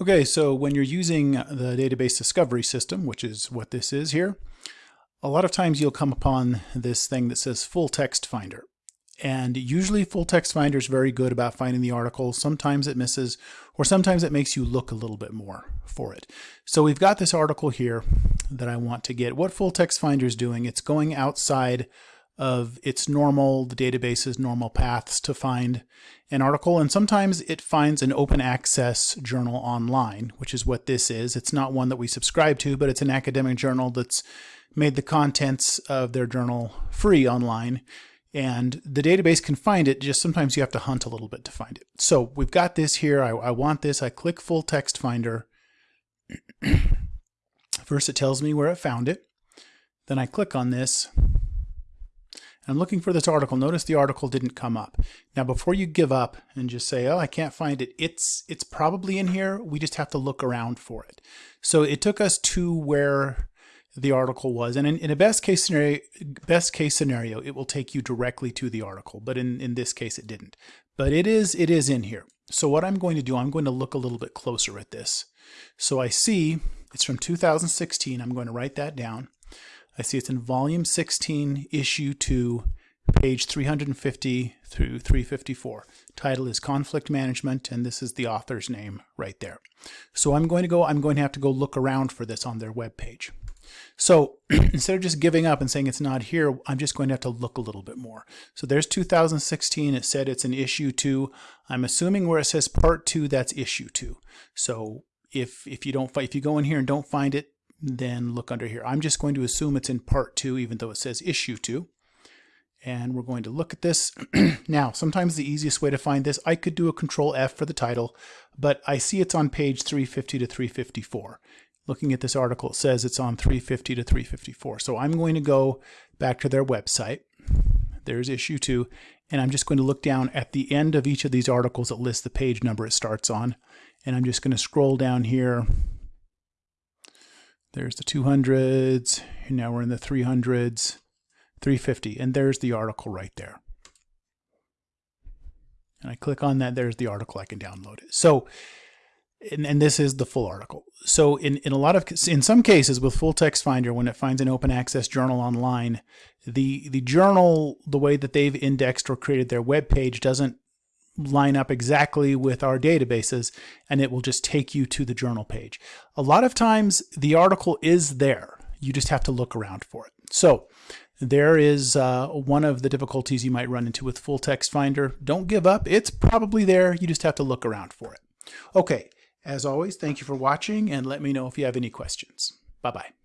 Okay, so when you're using the database discovery system, which is what this is here, a lot of times you'll come upon this thing that says full text finder. And usually full text finder is very good about finding the article. Sometimes it misses, or sometimes it makes you look a little bit more for it. So we've got this article here that I want to get. What full text finder is doing, it's going outside of its normal, the database's normal paths to find an article. And sometimes it finds an open access journal online, which is what this is. It's not one that we subscribe to, but it's an academic journal that's made the contents of their journal free online. And the database can find it, just sometimes you have to hunt a little bit to find it. So we've got this here. I, I want this. I click full text finder. First it tells me where it found it. Then I click on this I'm looking for this article. Notice the article didn't come up. Now, before you give up and just say, oh, I can't find it, it's, it's probably in here. We just have to look around for it. So it took us to where the article was. And in, in a best case scenario, best case scenario, it will take you directly to the article. But in, in this case, it didn't. But it is, it is in here. So what I'm going to do, I'm going to look a little bit closer at this. So I see it's from 2016. I'm going to write that down. I see it's in volume 16, issue 2, page 350 through 354. Title is Conflict Management, and this is the author's name right there. So I'm going to go, I'm going to have to go look around for this on their web page. So instead of just giving up and saying it's not here, I'm just going to have to look a little bit more. So there's 2016. It said it's an issue two. I'm assuming where it says part two, that's issue two. So if if you don't if you go in here and don't find it, then look under here. I'm just going to assume it's in part two, even though it says issue two. And we're going to look at this. now, sometimes the easiest way to find this, I could do a control F for the title, but I see it's on page 350 to 354. Looking at this article, it says it's on 350 to 354. So I'm going to go back to their website. There's issue two. And I'm just going to look down at the end of each of these articles that lists the page number it starts on. And I'm just going to scroll down here there's the 200s, and now we're in the 300s, 350, and there's the article right there. And I click on that, there's the article, I can download it. So, and, and this is the full article. So in, in a lot of, in some cases with Full Text Finder, when it finds an open access journal online, the, the journal, the way that they've indexed or created their web page doesn't line up exactly with our databases and it will just take you to the journal page. A lot of times the article is there. You just have to look around for it. So there is uh, one of the difficulties you might run into with Full Text Finder. Don't give up. It's probably there. You just have to look around for it. Okay, as always, thank you for watching and let me know if you have any questions. Bye-bye.